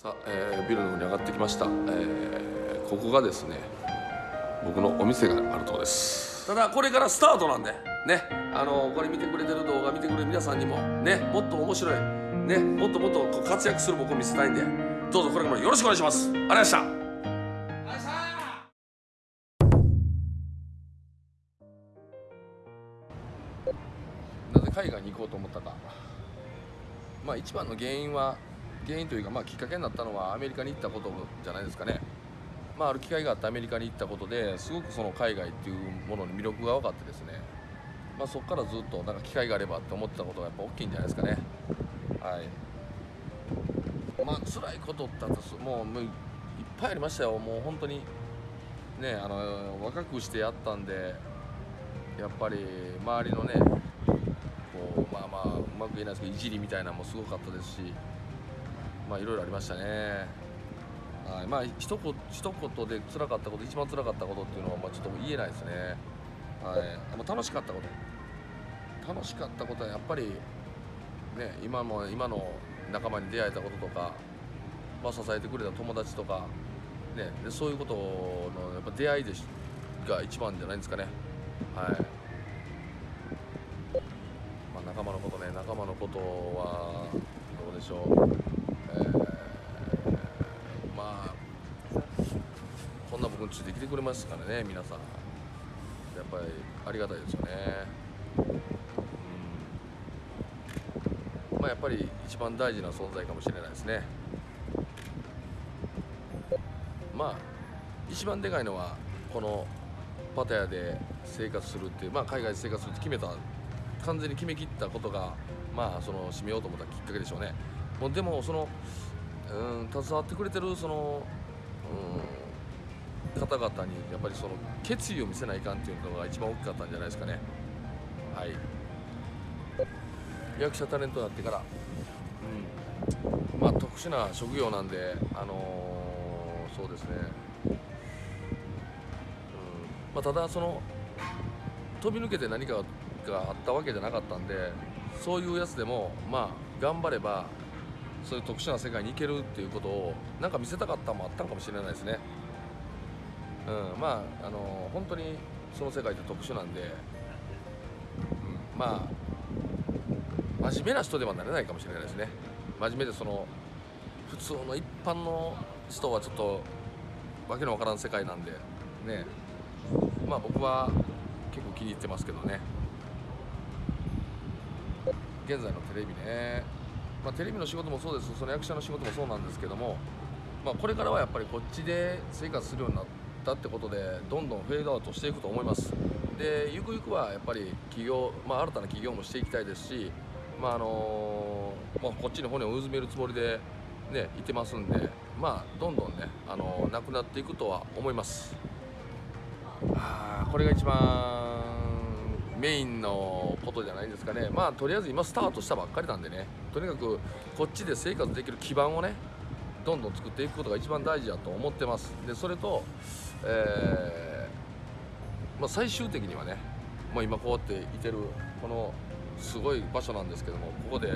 さあ、えービルの方に上がってきました、えーここがですね僕のお店があるところです。ただこれからスタートなんでね。あのこれ見てくれてる動画見てくれる皆さんにもね。もっと面白い。ね。もっともっとこう活躍する僕を見せたいんで。どうぞこれからもよろしくお願いします。ありがとうございました。なぜ海外に行こうと思ったか。まあ一番の原因は原因というかまあきっかけになったのはアメリカに行ったことじゃないですかね。まあある機会があってアメリカに行ったことですごくその海外っていうものの魅力が分かってですね。まあそこからずっとなんか機会があればって思ってたことがやっぱ大きいんじゃないですかね。はい。まあ辛いことってもうもういっぱいありましたよ。もう本当にねあの若くしてやったんでやっぱり周りのねこうまあまあうまく言えないですけどいじりみたいなのもすごかったですしまあいろいろありましたね。はいまあ一言一言で辛かったこと一番辛かったことっていうのはまあちょっと言えないですね。はいあの楽しかったこと。楽しかったことはやっぱりね今も今の仲間に出会えたこととか、まあ、支えてくれた友達とか、ね、でそういうことのやっぱ出会いでしが一番じゃないんですかね。はい、まあ、仲間のことね仲間のことはどうでしょう、えーまあこんな僕についてきてくれますからね皆さん。やっぱりありがたいですよね。うん。まあやっぱり一番大事な存在かもしれないですね。まあ一番でかいのはこのパタヤで生活するっていうまあ海外で生活するって決めた完全に決めきったことがまあその締めようと思ったきっかけでしょうね。もうでもそのうん携わってくれてるそのうん方々にやっぱりその決意を見せないかんっていうのが一番大きかったんじゃないですかね。はい。役者タレントになってから。うん。まあ特殊な職業なんであのーそうですね。うん。まあただその飛び抜けて何かがあったわけじゃなかったんでそういうやつでもまあ頑張ればそういう特殊な世界に行けるっていうことをなんか見せたかったもあったかもしれないですね。うん、まああの本当にその世界って特殊なんで、うん、まあ真面目な人ではなれないかもしれないですね。真面目でその普通の一般の人はちょっとわけのわからん世界なんでね。まあ僕は結構気に入ってますけどね。現在のテレビね。まあ、テレビの仕事もそうです。その役者の仕事もそうなんですけども、まあ、これからはやっぱりこっちで生活するようになってたってことでどんどんフェードアウトしていくと思います。でゆくゆくはやっぱり企業、まあ、新たな企業もしていきたいですし、まああのまあ、こっちに骨をうずめるつもりで、ね、いてますんで、まあ、どんどんね、あのなくなっていくとは思います。あこれが一番メインのことじゃないですかね。まあとりあえず今スタートしたばっかりなんでね。とにかくこっちで生活できる基盤をねどんどん作っていくことが一番大事だと思ってます。でそれと、えーまあ、最終的にはねもう今こうやっていてるこのすごい場所なんですけどもここで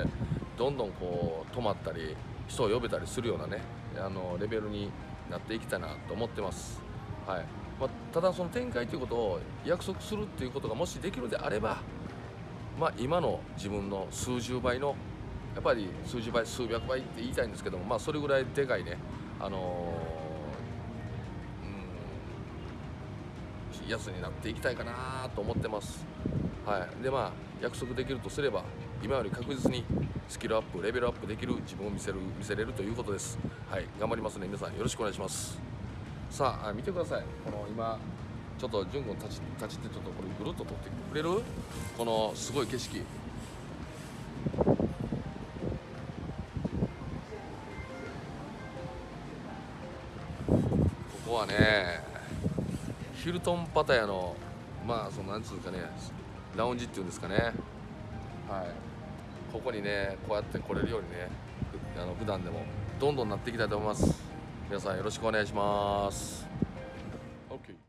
どんどんこう泊まったり人を呼べたりするようなねあのレベルになっていきたいなと思ってます。はい。まあ、ただその展開ということを約束するっていうことがもしできるであれば、まあ、今の自分の数十倍のやっぱり数十倍数百倍って言いたいんですけども、まあ、それぐらいでかいね、あのーやつになっていきたいかなと思ってます。はい、でまあ約束できるとすれば今より確実にスキルアップレベルアップできる自分を見せる見せれるということです。はい、頑張りますね皆さんよろしくお願いします。さあ見てくださいこの今ちょっと潤君立ち立ちってちょっとこれぐるっと撮ってくれる？このすごい景色ここはねヒルトンパタヤのまあそのなんつうかねラウンジっていうんですかね。はい。ここにねこうやって来れるようにねあの普段でもどんどんなっていきたいと思います。皆さんよろしくお願いします。